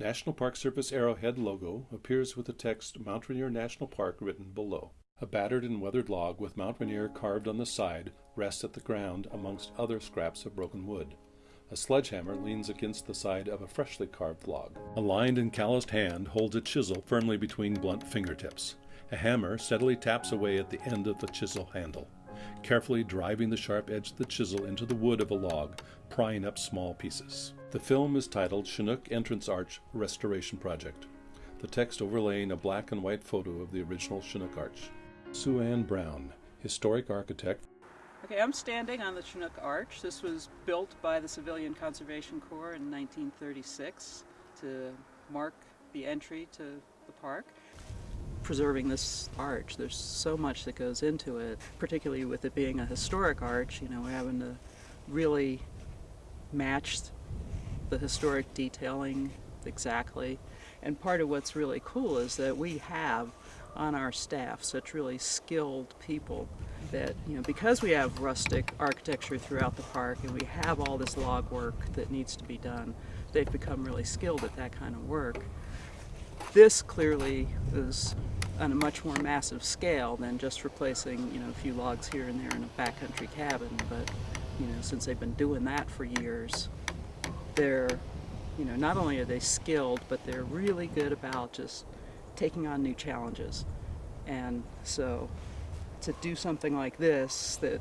National Park Service Arrowhead logo appears with the text Mount Rainier National Park written below. A battered and weathered log with Mount Rainier carved on the side rests at the ground amongst other scraps of broken wood. A sledgehammer leans against the side of a freshly carved log. A lined and calloused hand holds a chisel firmly between blunt fingertips. A hammer steadily taps away at the end of the chisel handle, carefully driving the sharp edge of the chisel into the wood of a log, prying up small pieces. The film is titled Chinook Entrance Arch Restoration Project, the text overlaying a black and white photo of the original Chinook Arch. Sue Ann Brown, historic architect. Okay, I'm standing on the Chinook Arch. This was built by the Civilian Conservation Corps in 1936 to mark the entry to the park. Preserving this arch, there's so much that goes into it, particularly with it being a historic arch, you know, we're having to really match the historic detailing exactly. And part of what's really cool is that we have on our staff such really skilled people that, you know, because we have rustic architecture throughout the park and we have all this log work that needs to be done, they've become really skilled at that kind of work. This clearly is on a much more massive scale than just replacing, you know, a few logs here and there in a backcountry cabin, but, you know, since they've been doing that for years, they're, you know, not only are they skilled, but they're really good about just taking on new challenges. And so to do something like this that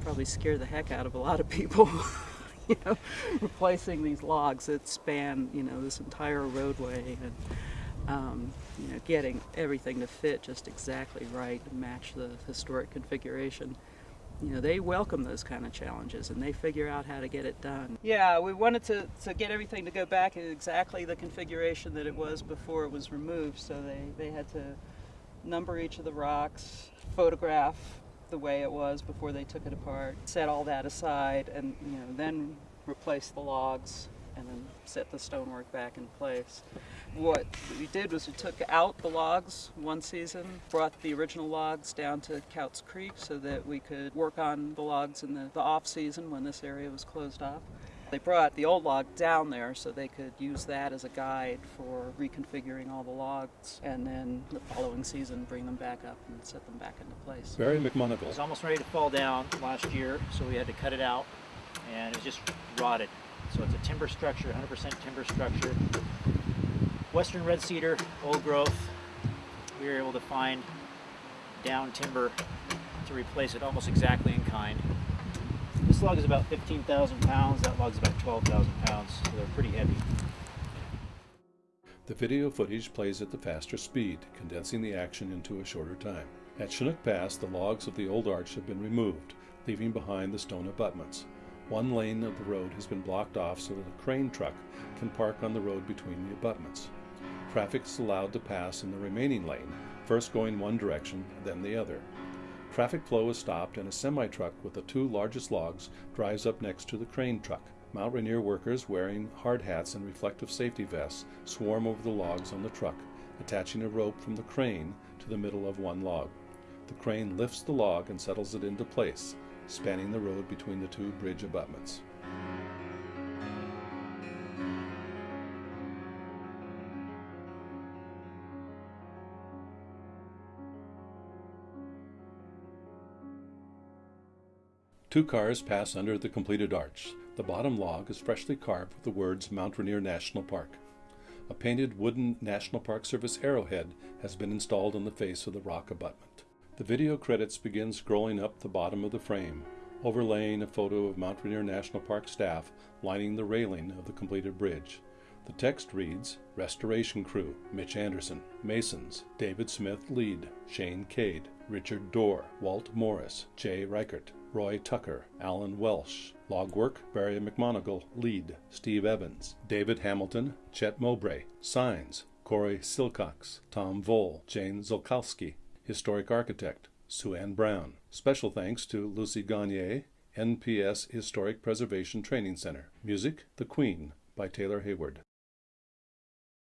probably scare the heck out of a lot of people, you know, replacing these logs that span, you know, this entire roadway and, um, you know, getting everything to fit just exactly right and match the historic configuration you know, they welcome those kind of challenges and they figure out how to get it done. Yeah, we wanted to, to get everything to go back in exactly the configuration that it was before it was removed. So they, they had to number each of the rocks, photograph the way it was before they took it apart, set all that aside, and you know, then replace the logs and then set the stonework back in place. What we did was we took out the logs one season, brought the original logs down to Kautz Creek so that we could work on the logs in the, the off season when this area was closed off. They brought the old log down there so they could use that as a guide for reconfiguring all the logs and then the following season bring them back up and set them back into place. Barry McMonagle. It was almost ready to fall down last year so we had to cut it out and it was just rotted. So it's a timber structure, 100% timber structure. Western red cedar, old growth. We were able to find down timber to replace it almost exactly in kind. This log is about 15,000 pounds, that log is about 12,000 pounds, so they're pretty heavy. The video footage plays at the faster speed, condensing the action into a shorter time. At Chinook Pass, the logs of the old arch have been removed, leaving behind the stone abutments. One lane of the road has been blocked off so that a crane truck can park on the road between the abutments. Traffic is allowed to pass in the remaining lane, first going one direction, then the other. Traffic flow is stopped and a semi-truck with the two largest logs drives up next to the crane truck. Mount Rainier workers wearing hard hats and reflective safety vests swarm over the logs on the truck, attaching a rope from the crane to the middle of one log. The crane lifts the log and settles it into place, spanning the road between the two bridge abutments. Two cars pass under the completed arch. The bottom log is freshly carved with the words Mount Rainier National Park. A painted wooden National Park Service arrowhead has been installed on the face of the rock abutment. The video credits begin scrolling up the bottom of the frame, overlaying a photo of Mount Rainier National Park staff lining the railing of the completed bridge. The text reads, Restoration Crew, Mitch Anderson, Masons, David Smith lead, Shane Cade, Richard Dorr, Walt Morris, Jay Reichert, Roy Tucker, Alan Welsh, Logwork, Barry McMonagle lead, Steve Evans, David Hamilton, Chet Mowbray, Signs, Corey Silcox, Tom Vole, Jane Zolkowski, Historic Architect, Sue Ann Brown. Special thanks to Lucy Gagne, NPS Historic Preservation Training Center. Music, The Queen by Taylor Hayward.